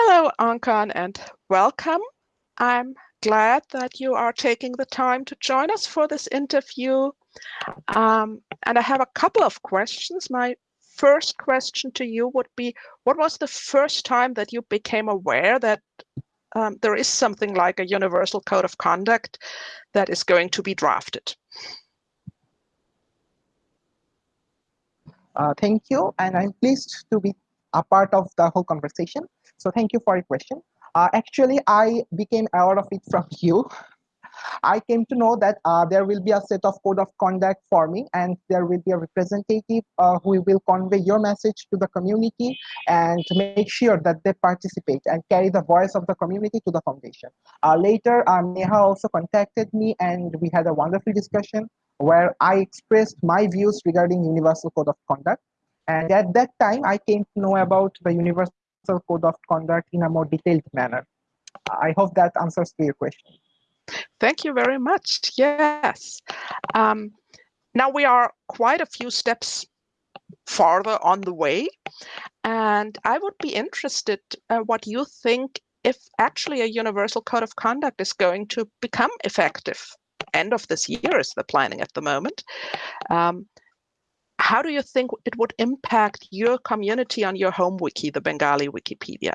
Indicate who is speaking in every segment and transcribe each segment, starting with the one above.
Speaker 1: Hello, Ankan, and welcome. I'm glad that you are taking the time to join us for this interview. Um, and I have a couple of questions. My first question to you would be, what was the first time that you became aware that um, there is something like a universal code of conduct that is going to be drafted?
Speaker 2: Uh, thank you, and I'm pleased to be a part of the whole conversation. So thank you for your question. Uh, actually, I became aware of it from you. I came to know that uh, there will be a set of code of conduct forming and there will be a representative uh, who will convey your message to the community and make sure that they participate and carry the voice of the community to the foundation. Uh, later, uh, Neha also contacted me and we had a wonderful discussion where I expressed my views regarding Universal Code of Conduct. And at that time, I came to know about the Universal Code of Conduct in a more detailed manner. I hope that answers to your question.
Speaker 1: Thank you very much. Yes. Um, now we are quite a few steps farther on the way. And I would be interested uh, what you think if actually a universal code of conduct is going to become effective. End of this year is the planning at the moment. Um, how do you think it would impact your community on your home wiki, the Bengali Wikipedia?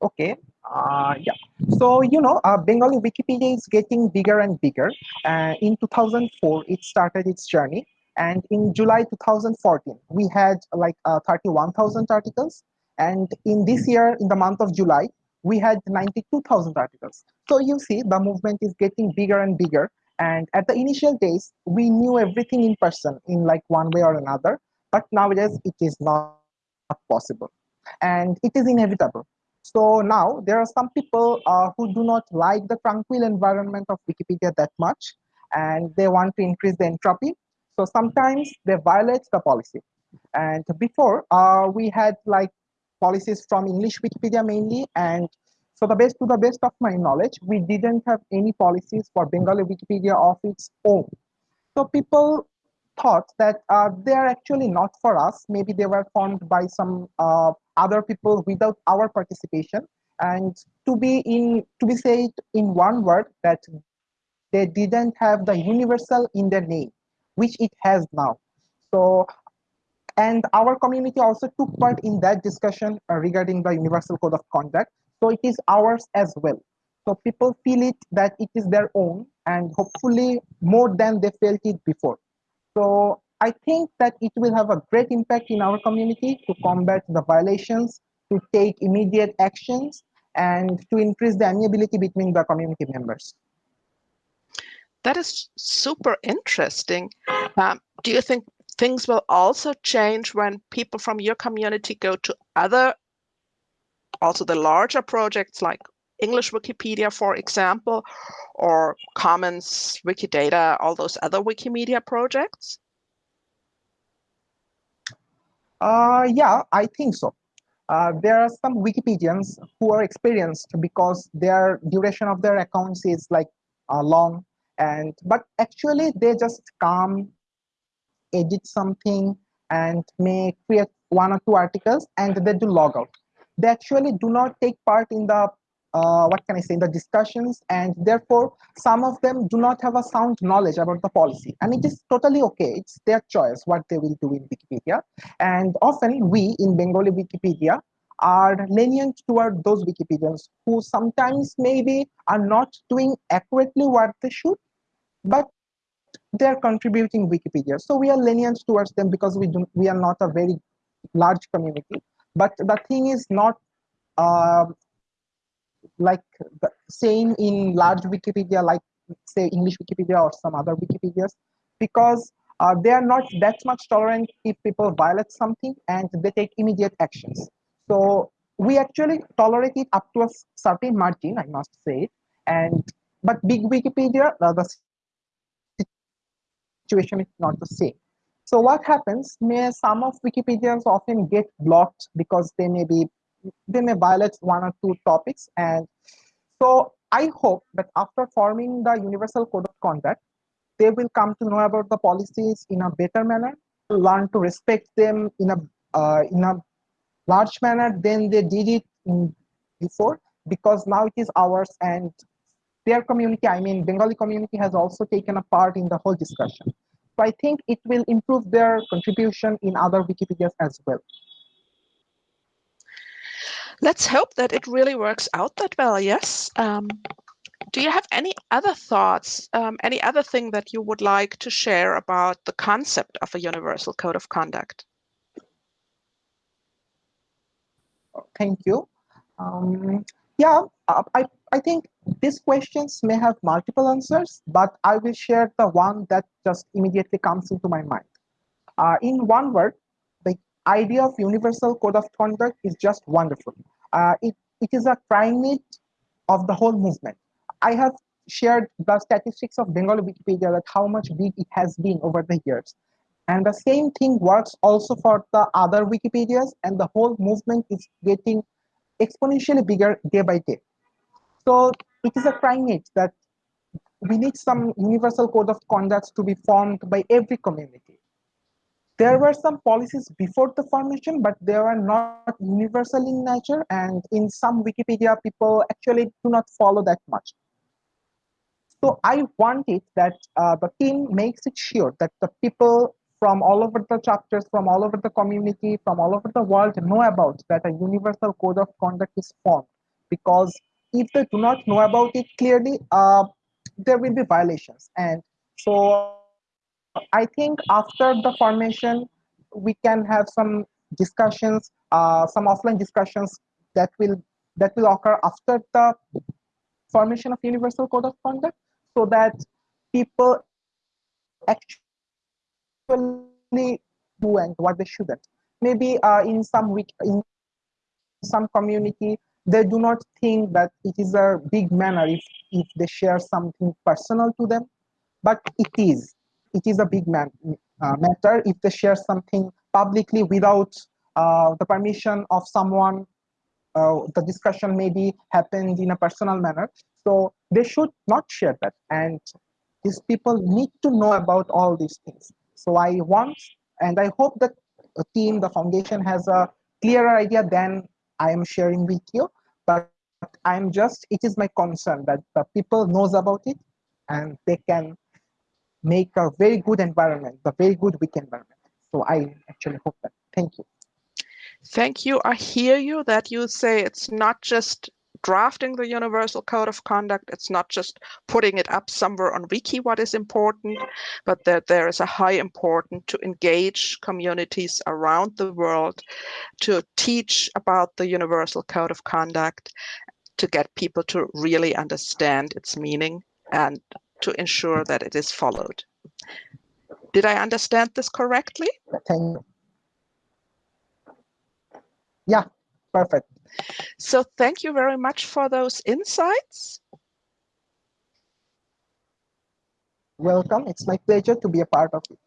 Speaker 2: Okay, uh, yeah. So, you know, uh, Bengali Wikipedia is getting bigger and bigger. Uh, in 2004, it started its journey. And in July 2014, we had like uh, 31,000 articles. And in this year, in the month of July, we had 92,000 articles. So you see, the movement is getting bigger and bigger. And at the initial days, we knew everything in person in like one way or another. But nowadays, it is not possible. And it is inevitable so now there are some people uh, who do not like the tranquil environment of Wikipedia that much and they want to increase the entropy. So sometimes they violate the policy. And before uh, we had like policies from English Wikipedia mainly and so the best to the best of my knowledge, we didn't have any policies for Bengali Wikipedia of its own. So people thought that uh, they are actually not for us. Maybe they were formed by some uh, other people without our participation and to be in to be said in one word that they didn't have the universal in their name which it has now so and our community also took part in that discussion uh, regarding the universal code of conduct so it is ours as well so people feel it that it is their own and hopefully more than they felt it before so I think that it will have a great impact in our community to combat the violations, to take immediate actions, and to increase the amiability between the community members.
Speaker 1: That is super interesting. Um, do you think things will also change when people from your community go to other, also the larger projects like English Wikipedia, for example, or Commons, Wikidata, all those other Wikimedia projects?
Speaker 2: Uh, yeah, I think so. Uh, there are some Wikipedians who are experienced because their duration of their accounts is like uh, long and but actually they just come edit something and may create one or two articles and they do log out they actually do not take part in the uh, what can I say, in the discussions, and therefore some of them do not have a sound knowledge about the policy. And it is totally okay. It's their choice what they will do in Wikipedia. And often we in Bengali Wikipedia are lenient toward those Wikipedians who sometimes maybe are not doing accurately what they should, but they're contributing Wikipedia. So we are lenient towards them because we do we are not a very large community. But the thing is not uh, like the same in large Wikipedia, like say English Wikipedia or some other Wikipedias, because uh, they are not that much tolerant if people violate something and they take immediate actions. So we actually tolerate it up to a certain margin, I must say. And but big Wikipedia, uh, the situation is not the same. So what happens? May some of Wikipedians often get blocked because they may be they may violate one or two topics and so i hope that after forming the universal code of conduct they will come to know about the policies in a better manner learn to respect them in a uh, in a large manner than they did it before because now it is ours and their community i mean bengali community has also taken a part in the whole discussion. So i think it will improve their contribution in other wikipedias as well.
Speaker 1: Let's hope that it really works out that well yes. Um, do you have any other thoughts um, any other thing that you would like to share about the concept of a universal code of conduct?
Speaker 2: Thank you. Um, yeah, I, I think these questions may have multiple answers, but I will share the one that just immediately comes into my mind. Uh, in one word, the idea of universal code of conduct is just wonderful. Uh, it, it is a primate of the whole movement. I have shared the statistics of Bengali Wikipedia that how much big it has been over the years. And the same thing works also for the other Wikipedias and the whole movement is getting exponentially bigger day by day. So it is a primate that we need some universal code of conduct to be formed by every community. There were some policies before the formation, but they were not universal in nature. And in some Wikipedia, people actually do not follow that much. So I want it that uh, the team makes it sure that the people from all over the chapters, from all over the community, from all over the world know about that a universal code of conduct is formed. Because if they do not know about it clearly, uh, there will be violations. And so I think after the formation, we can have some discussions, uh, some offline discussions that will that will occur after the formation of universal code of conduct so that people actually do and what they shouldn't. Maybe uh, in some wiki in some community they do not think that it is a big manner if if they share something personal to them, but it is. It is a big man, uh, matter if they share something publicly without uh, the permission of someone. Uh, the discussion maybe happened in a personal manner, so they should not share that. And these people need to know about all these things. So I want and I hope that the team, the foundation has a clearer idea than I am sharing with you. But I'm just, it is my concern that the people knows about it and they can make a very good environment, a very good wiki environment. So I actually hope that. Thank you.
Speaker 1: Thank you. I hear you that you say it's not just drafting the universal code of conduct. It's not just putting it up somewhere on wiki what is important, but that there is a high importance to engage communities around the world, to teach about the universal code of conduct, to get people to really understand its meaning and to ensure that it is followed. Did I understand this correctly?
Speaker 2: Thank you. Yeah, perfect.
Speaker 1: So thank you very much for those insights.
Speaker 2: Welcome. It's my pleasure to be a part of it.